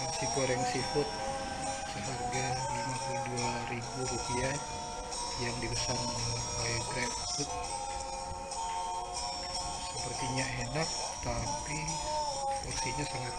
nasi goreng seafood seharga Rp52.000 yang dipesan oleh GrabFood sepertinya enak tapi porsinya sangat